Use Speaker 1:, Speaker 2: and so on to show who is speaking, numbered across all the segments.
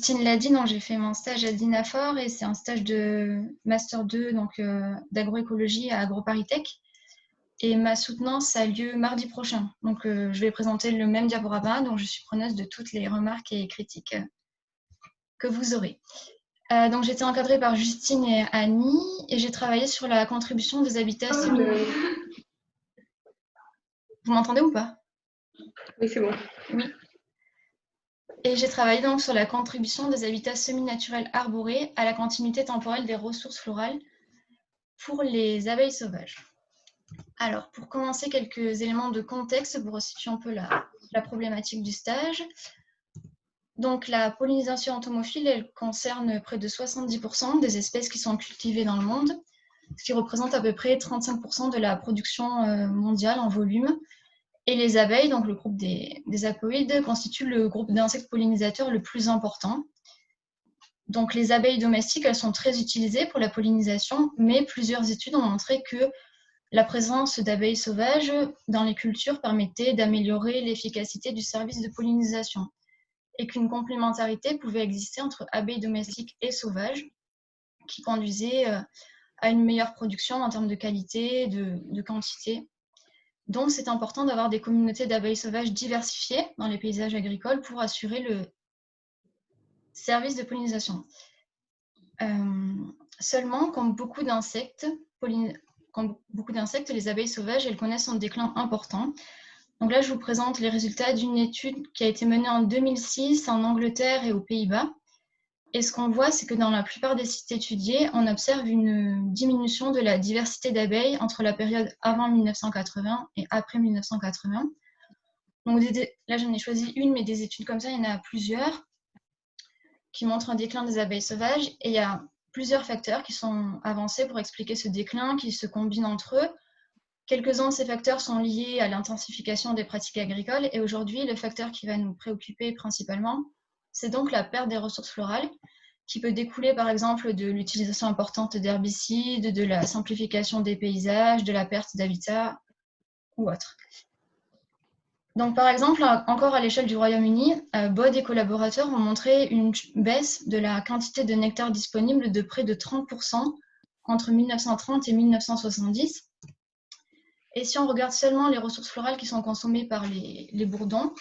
Speaker 1: Justine l'a dit, j'ai fait mon stage à Dinafor et c'est un stage de Master 2 donc euh, d'agroécologie à AgroParisTech. Et ma soutenance a lieu mardi prochain. Donc euh, je vais présenter le même diaporama, donc je suis preneuse de toutes les remarques et critiques que vous aurez. donc j'étais encadrée par Justine et Annie et j'ai travaillé sur la contribution des habitats. Vous m'entendez ou pas?
Speaker 2: Oui, c'est bon.
Speaker 1: Oui. Et j'ai travaillé donc sur la contribution des habitats semi-naturels arborés à la continuité temporelle des ressources florales pour les abeilles sauvages. Alors, pour commencer, quelques éléments de contexte pour resituer un peu la, la problématique du stage. Donc, la pollinisation entomophile, elle concerne près de 70% des espèces qui sont cultivées dans le monde, ce qui représente à peu près 35% de la production euh, mondiale en volume et les abeilles, donc le groupe des, des apoïdes, constituent le groupe d'insectes pollinisateurs le plus important. Donc les abeilles domestiques, elles sont très utilisées pour la pollinisation, mais plusieurs études ont montré que la présence d'abeilles sauvages dans les cultures permettait d'améliorer l'efficacité du service de pollinisation et qu'une complémentarité pouvait exister entre abeilles domestiques et sauvages qui conduisait euh, à une meilleure production en termes de qualité, de, de quantité donc, c'est important d'avoir des communautés d'abeilles sauvages diversifiées dans les paysages agricoles pour assurer le service de pollinisation. Euh, seulement, comme beaucoup d'insectes, beaucoup d'insectes, les abeilles sauvages, elles connaissent un déclin important. Donc là, je vous présente les résultats d'une étude qui a été menée en 2006 en Angleterre et aux Pays-Bas. Et ce qu'on voit, c'est que dans la plupart des sites étudiés, on observe une diminution de la diversité d'abeilles entre la période avant 1980 et après 1980. Donc là, j'en ai choisi une, mais des études comme ça, il y en a plusieurs qui montrent un déclin des abeilles sauvages. Et il y a plusieurs facteurs qui sont avancés pour expliquer ce déclin, qui se combinent entre eux. Quelques-uns de ces facteurs sont liés à l'intensification des pratiques agricoles. Et aujourd'hui, le facteur qui va nous préoccuper principalement, c'est donc la perte des ressources florales qui peut découler par exemple de l'utilisation importante d'herbicides, de la simplification des paysages, de la perte d'habitat ou autre. Donc par exemple, encore à l'échelle du Royaume-Uni, euh, Bod et collaborateurs ont montré une baisse de la quantité de nectar disponible de près de 30% entre 1930 et 1970. Et si on regarde seulement les ressources florales qui sont consommées par les bourdons,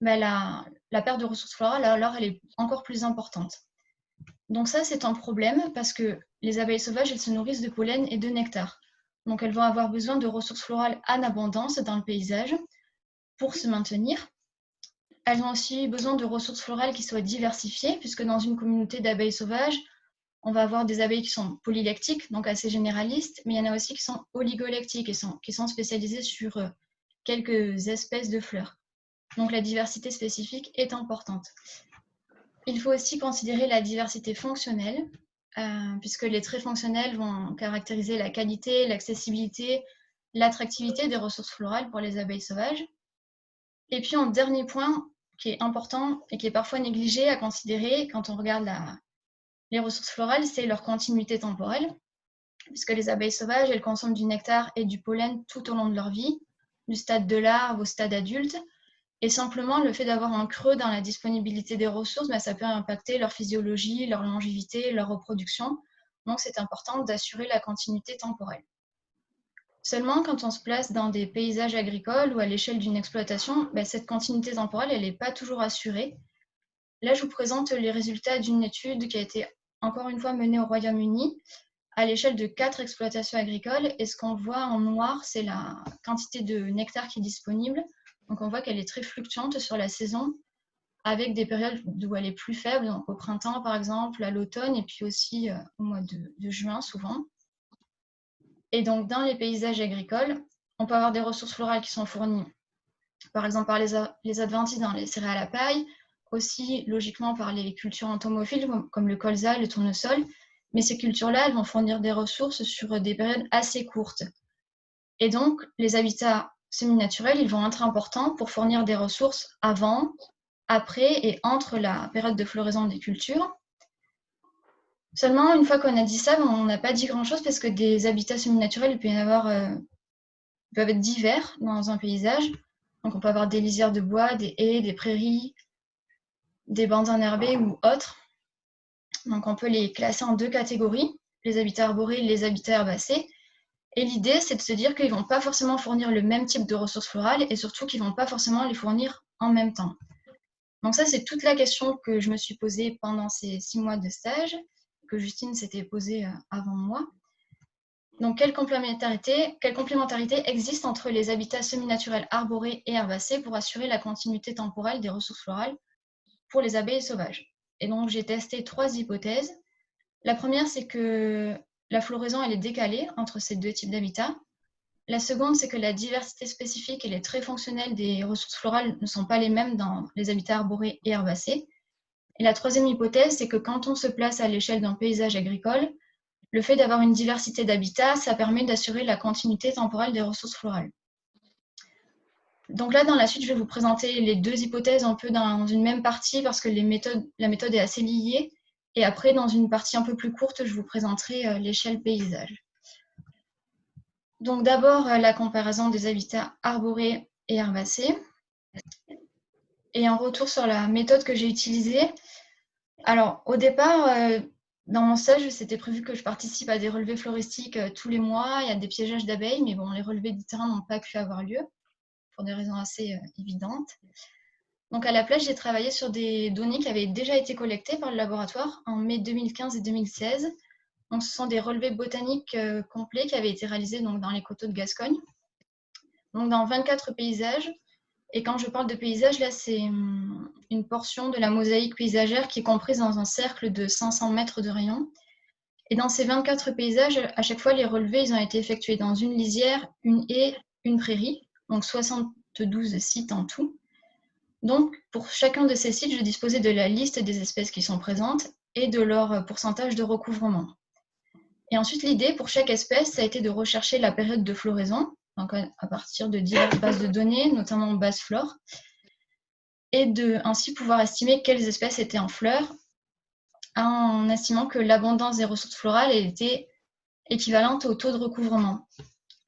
Speaker 1: mais la, perte de ressources florales, alors, elle est encore plus importante. Donc ça, c'est un problème parce que les abeilles sauvages, elles se nourrissent de pollen et de nectar. Donc elles vont avoir besoin de ressources florales en abondance dans le paysage pour se maintenir. Elles ont aussi besoin de ressources florales qui soient diversifiées, puisque dans une communauté d'abeilles sauvages, on va avoir des abeilles qui sont polylactiques, donc assez généralistes, mais il y en a aussi qui sont oligolactiques, et qui sont spécialisées sur euh, quelques espèces de fleurs. Donc la diversité spécifique est importante. Il faut aussi considérer la diversité fonctionnelle, euh, puisque les traits fonctionnels vont caractériser la qualité, l'accessibilité, l'attractivité des ressources florales pour les abeilles sauvages. Et puis, un dernier point qui est important et qui est parfois négligé à considérer quand on regarde les ressources florales, c'est leur continuité temporelle, puisque les abeilles sauvages, elles consomment du nectar et du pollen tout au long de leur vie, du stade de larve au stade adulte, et simplement, le fait d'avoir un creux dans la disponibilité des ressources, ben, ça peut impacter leur physiologie, leur longévité, leur reproduction. Donc, c'est important d'assurer la continuité temporelle. Seulement, quand on se place dans des paysages agricoles ou à l'échelle d'une exploitation, ben, cette continuité temporelle, elle n'est pas toujours assurée. Là, je vous présente les résultats d'une étude qui a été encore une fois menée au Royaume-Uni à l'échelle de quatre exploitations agricoles. Et ce qu'on voit en noir, c'est la quantité de nectar qui est disponible donc on voit qu'elle est très fluctuante sur la saison, avec des périodes où elle est plus faible, au printemps par exemple, à l'automne, et puis aussi euh, au mois de, juin souvent. Et donc dans les paysages agricoles, on peut avoir des ressources florales qui sont fournies, par exemple par les, les adventices dans les céréales à paille, aussi logiquement par les cultures entomophiles comme le colza, le tournesol, mais ces cultures-là, elles vont fournir des ressources sur des périodes assez courtes. Et donc, les habitats semi-naturels, ils vont être importants pour fournir des ressources avant, après et entre la période de floraison des cultures. Seulement, une fois qu'on a dit ça, on n'a pas dit grand-chose parce que des habitats semi-naturels, il avoir, euh, peuvent être divers dans un paysage. Donc, on peut avoir des lisières de bois, des haies, des prairies, des bandes enherbées ou autres. Donc on peut les classer en deux catégories, les habitats arborés et les habitats herbacés. Et l'idée, c'est de se dire qu'ils ne vont pas forcément fournir le même type de ressources florales et surtout qu'ils ne vont pas forcément les fournir en même temps. Donc ça, c'est toute la question que je me suis posée pendant ces six mois de stage, que Justine s'était posée euh, avant moi. Donc, quelle complémentarité, quelle complémentarité existe entre les habitats semi-naturels arborés et herbacés pour assurer la continuité temporelle des ressources florales pour les abeilles sauvages? Et donc, j'ai testé trois hypothèses. La première, c'est que la floraison est décalée entre ces deux types d'habitats. La seconde, c'est que la diversité spécifique et les traits fonctionnels des ressources florales ne sont pas les mêmes dans les habitats arborés et herbacés. Et la troisième hypothèse, c'est que quand on se place à l'échelle d'un paysage agricole, le fait d'avoir une diversité d'habitats, ça permet d'assurer la continuité temporelle des ressources florales. Donc là, dans la suite, je vais vous présenter les deux hypothèses un peu dans une même partie parce que la méthode est assez liée. Et après, dans une partie un peu plus courte, je vous présenterai euh, l'échelle paysage. Donc d'abord, euh, la comparaison des habitats arborés et herbacés. Et en retour sur la méthode que j'ai utilisée. Alors, au départ, euh, dans mon stage, c'était prévu que je participe à des relevés floristiques tous les mois. Il y a des piégeages d'abeilles, mais bon, les relevés du terrain n'ont pas pu avoir lieu pour des raisons assez évidentes. Donc à la place, j'ai travaillé sur des données qui avaient déjà été collectées par le laboratoire en mai 2015 et 2016. Donc, ce sont des relevés botaniques euh, complets qui avaient été réalisés donc, dans les coteaux de Gascogne. Donc, dans 24 paysages, et quand je parle de paysage, là, c'est hum, une portion de la mosaïque paysagère qui est comprise dans un cercle de 500 mètres de rayon. Et dans ces 24 paysages, à chaque fois, les relevés ils ont été effectués dans une lisière, une haie, une prairie, donc 72 sites en tout. Donc, pour chacun de ces sites, je disposais de la liste des espèces qui sont présentes et de leur pourcentage de recouvrement. Et ensuite, l'idée pour chaque espèce, ça a été de rechercher la période de floraison, donc à partir de diverses bases de données, notamment base flore, et de ainsi pouvoir estimer quelles espèces étaient en fleurs, en estimant que l'abondance des ressources florales était équivalente au taux de recouvrement.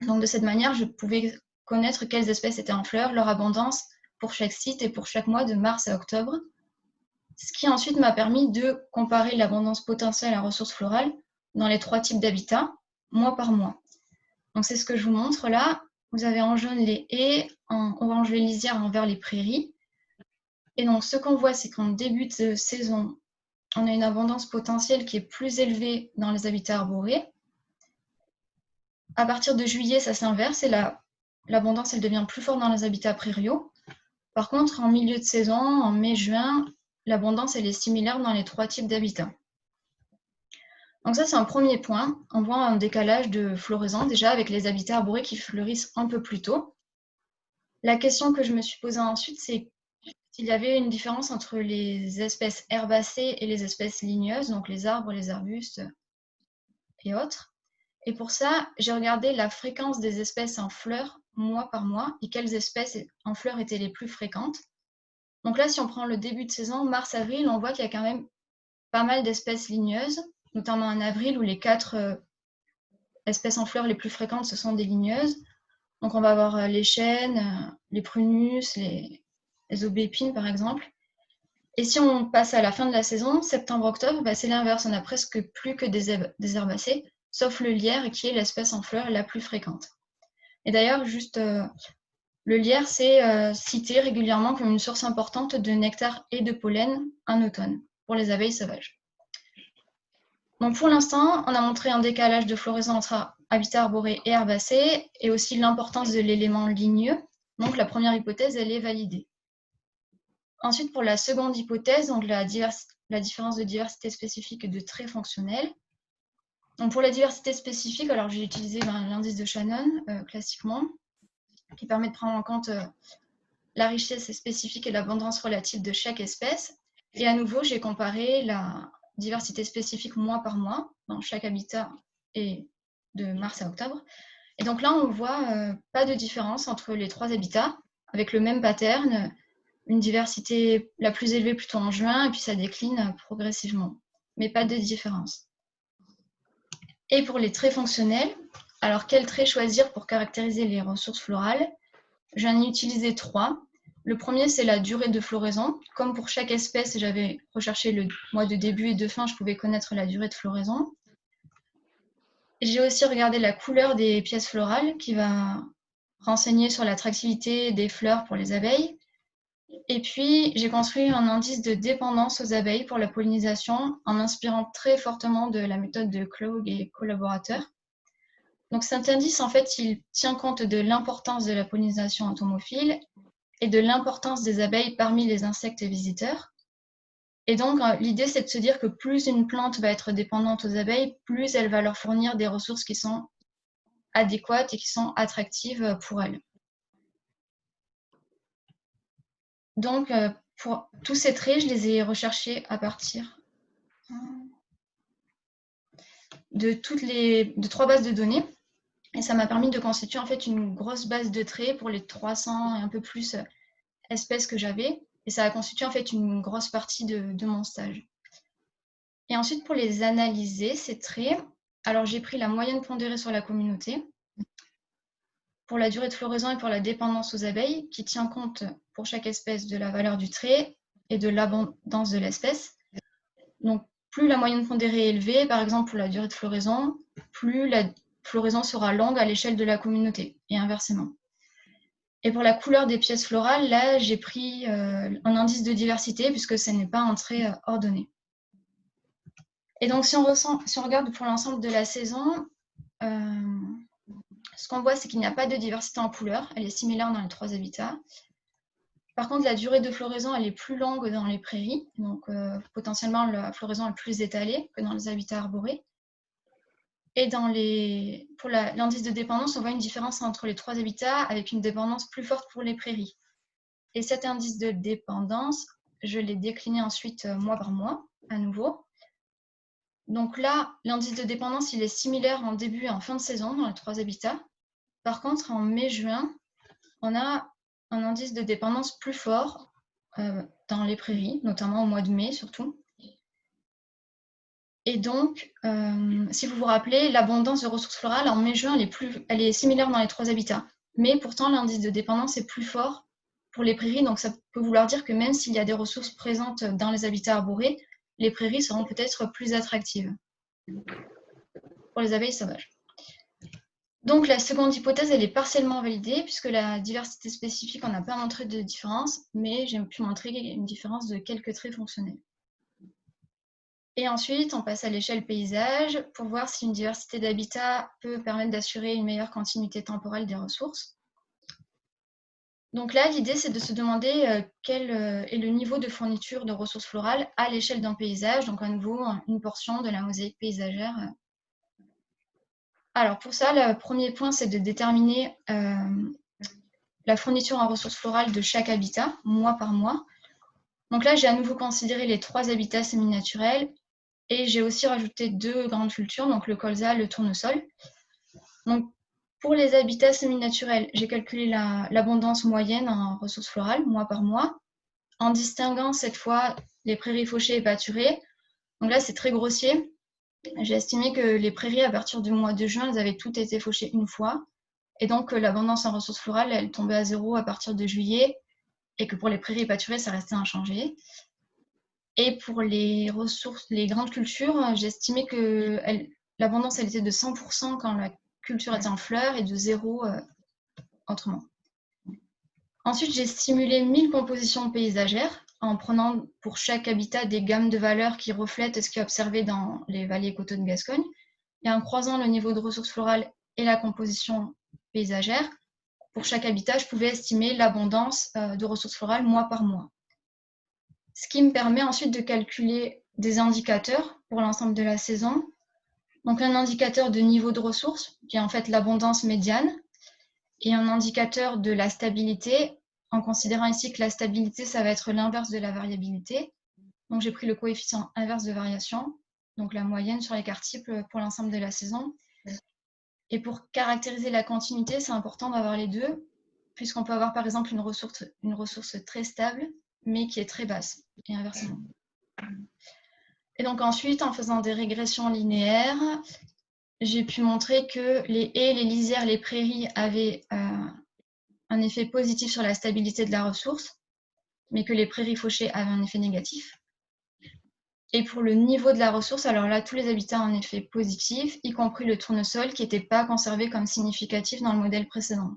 Speaker 1: Donc de cette manière, je pouvais connaître quelles espèces étaient en fleurs, leur abondance pour chaque site et pour chaque mois de mars à octobre, ce qui ensuite m'a permis de comparer l'abondance potentielle en ressources florales dans les trois types d'habitats, mois par mois. Donc c'est ce que je vous montre là. Vous avez en jaune les haies, en orange les lisières, en vert les prairies. Et donc ce qu'on voit, c'est qu'en début de saison, on a une abondance potentielle qui est plus élevée dans les habitats arborés. À partir de juillet, ça s'inverse et l'abondance, elle devient plus forte dans les habitats prairiaux. Par contre, en milieu de saison, en mai-juin, l'abondance, est similaire dans les trois types d'habitats. Donc ça, c'est un premier point. On voit un décalage de floraison déjà avec les habitats arborés qui fleurissent un peu plus tôt. La question que je me suis posée ensuite, c'est s'il y avait une différence entre les espèces herbacées et les espèces ligneuses, donc les arbres, les arbustes et autres. Et pour ça, j'ai regardé la fréquence des espèces en fleurs mois par mois et quelles espèces en fleurs étaient les plus fréquentes. Donc là, si on prend le début de saison, mars-avril, on voit qu'il y a quand même pas mal d'espèces ligneuses notamment en avril, où les quatre euh, espèces en fleurs les plus fréquentes, ce sont des ligneuses. Donc on va avoir euh, les chênes, euh, les prunus, les, aubépines par exemple. Et si on passe à la fin de la saison, septembre-octobre, bah, c'est l'inverse. On n'a presque plus que des, herbacées, sauf le lierre qui est l'espèce en fleurs la plus fréquente. Et d'ailleurs, juste le lierre, c'est cité régulièrement comme une source importante de nectar et de pollen en automne pour les abeilles sauvages. Donc pour l'instant, on a montré un décalage de floraison entre habitat arboré et herbacé et aussi l'importance de l'élément ligneux. Donc la première hypothèse, elle est validée. Ensuite, pour la seconde hypothèse, donc la, différence de diversité spécifique de traits fonctionnels. Donc pour la diversité spécifique, alors j'ai utilisé ben, l'indice de Shannon euh, classiquement, qui permet de prendre en compte euh, la richesse spécifique et l'abondance relative de chaque espèce. Et à nouveau, j'ai comparé la, diversité spécifique mois par mois dans chaque habitat et de mars à octobre. Et donc là, on voit euh, pas de différence entre les trois habitats avec le même pattern, une diversité la plus élevée plutôt en juin et puis ça décline progressivement, mais pas de différence. Et pour les traits fonctionnels, alors quels traits choisir pour caractériser les ressources florales? J'en ai utilisé trois. Le premier, c'est la durée de floraison. Comme pour chaque espèce, j'avais recherché le mois de début et de fin, je pouvais connaître la durée de floraison. J'ai aussi regardé la couleur des pièces florales qui va renseigner sur l'attractivité des fleurs pour les abeilles. Et puis, j'ai construit un indice de dépendance aux abeilles pour la pollinisation en m'inspirant très fortement de la méthode de Klog et collaborateurs. Donc cet indice, en fait, il tient compte de l'importance de la pollinisation entomophile et de l'importance des abeilles parmi les insectes visiteurs. Et donc, euh, l'idée, c'est de se dire que plus une plante va être dépendante aux abeilles, plus elle va leur fournir des ressources qui sont adéquates et qui sont attractives pour elles. Donc, euh, pour tous ces traits, je les ai recherchés à partir de toutes les de trois bases de données. Et ça m'a permis de constituer en fait une grosse base de traits pour les 300 et un peu plus euh, espèces que j'avais. Et ça a constitué en fait une grosse partie de, mon stage. Et ensuite, pour les analyser, ces traits, alors j'ai pris la moyenne pondérée sur la communauté pour la durée de floraison et pour la dépendance aux abeilles, qui tient compte pour chaque espèce de la valeur du trait et de l'abondance de l'espèce. Donc, plus la moyenne pondérée est élevée, par exemple pour la durée de floraison, plus la floraison sera longue à l'échelle de la communauté et inversement. Et pour la couleur des pièces florales, là, j'ai pris euh, un indice de diversité puisque ce n'est pas un trait euh, ordonné. Et donc, si on, regarde pour l'ensemble de la saison, euh, ce qu'on voit, c'est qu'il n'y a pas de diversité en couleur. Elle est similaire dans les trois habitats. Par contre, la durée de floraison, elle est plus longue dans les prairies. Donc, potentiellement, la floraison est plus étalée que dans les habitats arborés. Et dans les, pour l'indice de dépendance, on voit une différence entre les trois habitats avec une dépendance plus forte pour les prairies. Et cet indice de dépendance, je l'ai décliné ensuite euh, mois par mois, à nouveau. Donc là, l'indice de dépendance, il est similaire en début et en fin de saison dans les trois habitats. Par contre, en mai-juin, on a un indice de dépendance plus fort euh, dans les prairies, notamment au mois de mai surtout. Et donc, euh, si vous vous rappelez, l'abondance de ressources florales en mai-juin, elle, est elle est similaire dans les trois habitats. Mais pourtant, l'indice de dépendance est plus fort pour les prairies. Donc, ça peut vouloir dire que même s'il y a des ressources présentes dans les habitats arborés, les prairies seront peut-être plus attractives pour les abeilles sauvages. Donc, la seconde hypothèse, elle est partiellement validée puisque la diversité spécifique, on n'a pas montré de différence, mais j'ai pu montrer une différence de quelques traits fonctionnels. Et ensuite, on passe à l'échelle paysage pour voir si une diversité d'habitats peut permettre d'assurer une meilleure continuité temporelle des ressources. Donc là, l'idée, c'est de se demander euh, quel euh, est le niveau de fourniture de ressources florales à l'échelle d'un paysage, donc à nouveau une portion de la mosaïque paysagère. Alors pour ça, le premier point, c'est de déterminer euh, la fourniture en ressources florales de chaque habitat, mois par mois. Donc là, j'ai à nouveau considéré les trois habitats semi-naturels et j'ai aussi rajouté deux grandes cultures, donc le colza, le tournesol. Donc, pour les habitats semi-naturels, j'ai calculé l'abondance moyenne en ressources florales, mois par mois, en distinguant cette fois les prairies fauchées et pâturées. Donc là, c'est très grossier. J'ai estimé que les prairies, à partir du mois de juin, elles avaient toutes été fauchées une fois. Et donc, l'abondance en ressources florales, elle tombait à zéro à partir de juillet. Et que pour les prairies pâturées, ça restait inchangé. Et pour les ressources, les grandes cultures, j'ai estimé que l'abondance, elle était de 100% quand la culture était en fleurs et de zéro euh, autrement. Ensuite, j'ai stimulé 1000 compositions paysagères en prenant pour chaque habitat des gammes de valeurs qui reflètent ce qui est observé dans les vallées coteaux de Gascogne. Et en croisant le niveau de ressources florales et la composition paysagère, pour chaque habitat, je pouvais estimer l'abondance euh, de ressources florales mois par mois ce qui me permet ensuite de calculer des indicateurs pour l'ensemble de la saison. Donc un indicateur de niveau de ressources, qui est en fait l'abondance médiane, et un indicateur de la stabilité, en considérant ici que la stabilité, ça va être l'inverse de la variabilité. Donc j'ai pris le coefficient inverse de variation, donc la moyenne sur les quartiples pour l'ensemble de la saison. Et pour caractériser la continuité, c'est important d'avoir les deux, puisqu'on peut avoir par exemple une ressource, une ressource très stable mais qui est très basse, et inversement. Et donc ensuite, en faisant des régressions linéaires, j'ai pu montrer que les haies, les lisières, les prairies avaient euh, un effet positif sur la stabilité de la ressource, mais que les prairies fauchées avaient un effet négatif. Et pour le niveau de la ressource, alors là, tous les habitats ont un effet positif, y compris le tournesol qui n'était pas conservé comme significatif dans le modèle précédent.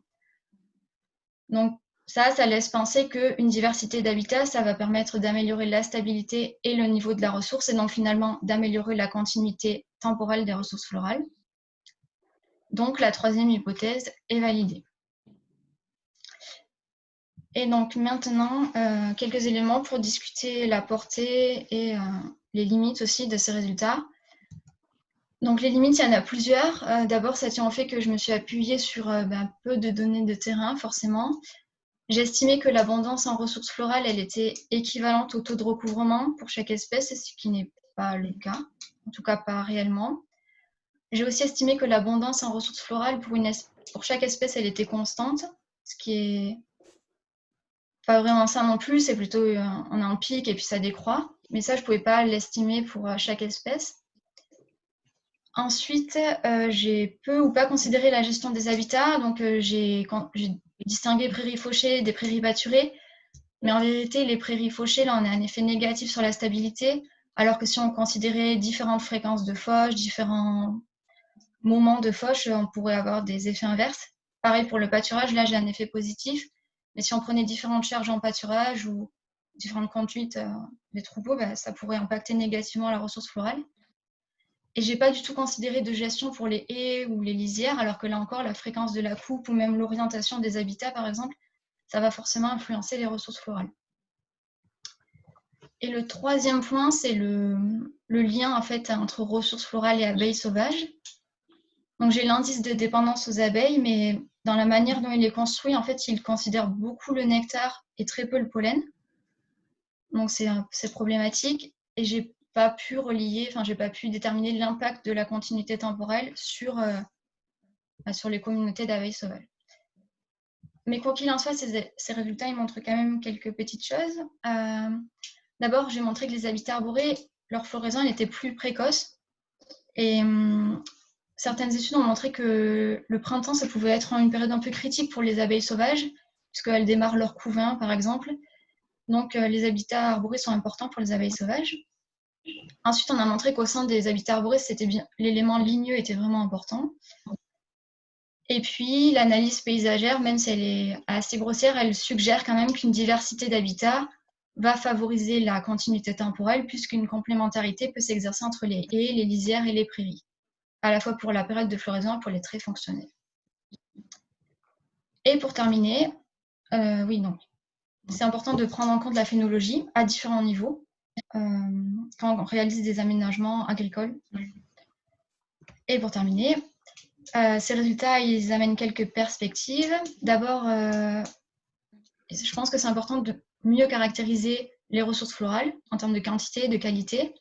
Speaker 1: Donc ça, ça laisse penser qu'une diversité d'habitats, ça va permettre d'améliorer la stabilité et le niveau de la ressource, et donc finalement d'améliorer la continuité temporelle des ressources florales. Donc la troisième hypothèse est validée. Et donc maintenant, euh, quelques éléments pour discuter la portée et euh, les limites aussi de ces résultats. Donc les limites, il y en a plusieurs. Euh, d'abord, ça tient au fait que je me suis appuyée sur ben, peu de données de terrain, forcément. J'ai estimé que l'abondance en ressources florales, elle était équivalente au taux de recouvrement pour chaque espèce, ce qui n'est pas le cas, en tout cas pas réellement. J'ai aussi estimé que l'abondance en ressources florales pour, une pour chaque espèce, elle était constante, ce qui est pas vraiment ça non plus, c'est plutôt euh, on a un pic et puis ça décroît. Mais ça, je ne pouvais pas l'estimer pour euh, chaque espèce. Ensuite, euh, j'ai peu ou pas considéré la gestion des habitats. Donc, j'ai distingué prairies fauchées des prairies pâturées. Mais en vérité, les prairies fauchées, là, on a un effet négatif sur la stabilité. Alors que si on considérait différentes fréquences de fauche, différents moments de fauche, on pourrait avoir des effets inverses. Pareil pour le pâturage, là, j'ai un effet positif. Mais si on prenait différentes charges en pâturage ou différentes conduites euh, des troupeaux, bah, ça pourrait impacter négativement la ressource florale. Et j'ai pas du tout considéré de gestion pour les haies ou les lisières, alors que là encore, la fréquence de la coupe ou même l'orientation des habitats, par exemple, ça va forcément influencer les ressources florales. Et le troisième point, c'est le, le, lien en fait entre ressources florales et abeilles sauvages. Donc j'ai l'indice de dépendance aux abeilles, mais dans la manière dont il est construit, en fait, il considère beaucoup le nectar et très peu le pollen. Donc c'est problématique. Et j'ai pas pu relier, enfin j'ai pas pu déterminer l'impact de la continuité temporelle sur, euh, bah, les communautés d'abeilles sauvages. Mais quoi qu'il en soit, ces, résultats montrent quand même quelques petites choses. Euh, d'abord, j'ai montré que les habitats arborés, leur floraison elle était plus précoce. Et hum, certaines études ont montré que le printemps, ça pouvait être une période un peu critique pour les abeilles sauvages, puisqu'elles démarrent leur couvain, par exemple. Donc, euh, les habitats arborés sont importants pour les abeilles sauvages. Ensuite, on a montré qu'au sein des habitats arborés, l'élément ligneux était vraiment important. Et puis, l'analyse paysagère, même si elle est assez grossière, elle suggère quand même qu'une diversité d'habitats va favoriser la continuité temporelle, puisqu'une complémentarité peut s'exercer entre les haies, les lisières et les prairies à la fois pour la période de floraison et pour les traits fonctionnels. Et pour terminer, euh, oui, non, c'est important de prendre en compte la phénologie à différents niveaux euh, quand on réalise des aménagements agricoles. Et pour terminer, euh, ces résultats, ils amènent quelques perspectives. D'abord, je pense que c'est important de mieux caractériser les ressources florales en termes de quantité de qualité,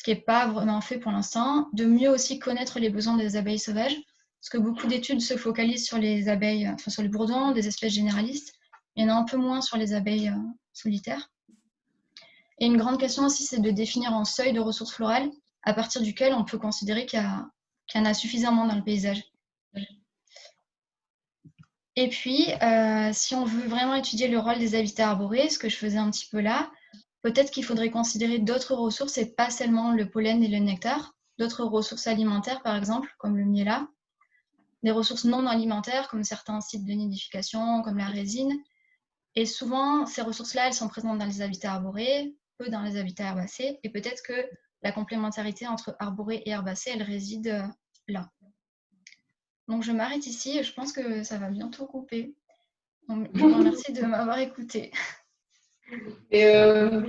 Speaker 1: ce qui n'est pas vraiment fait pour l'instant, de mieux aussi connaître les besoins des abeilles sauvages, parce que beaucoup d'études se focalisent sur les abeilles, enfin sur les bourdons, des espèces généralistes, il y en a un peu moins sur les abeilles euh, solitaires. Et une grande question aussi, c'est de définir un seuil de ressources florales à partir duquel on peut considérer qu'il y, en a suffisamment dans le paysage. Et puis, euh, si on veut vraiment étudier le rôle des habitats arborés, ce que je faisais un petit peu là, peut-être qu'il faudrait considérer d'autres ressources et pas seulement le pollen et le nectar, d'autres ressources alimentaires par exemple, comme le miela, des ressources non alimentaires comme certains sites de nidification, comme la résine. Et souvent, ces ressources-là, elles sont présentes dans les habitats arborés, peu dans les habitats herbacés, et peut-être que la complémentarité entre arborés et herbacés, elle réside euh, là. Donc je m'arrête ici je pense que ça va bientôt couper. Donc, je vous remercie de m'avoir écouté.
Speaker 2: Et euh,